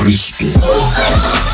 Cristo.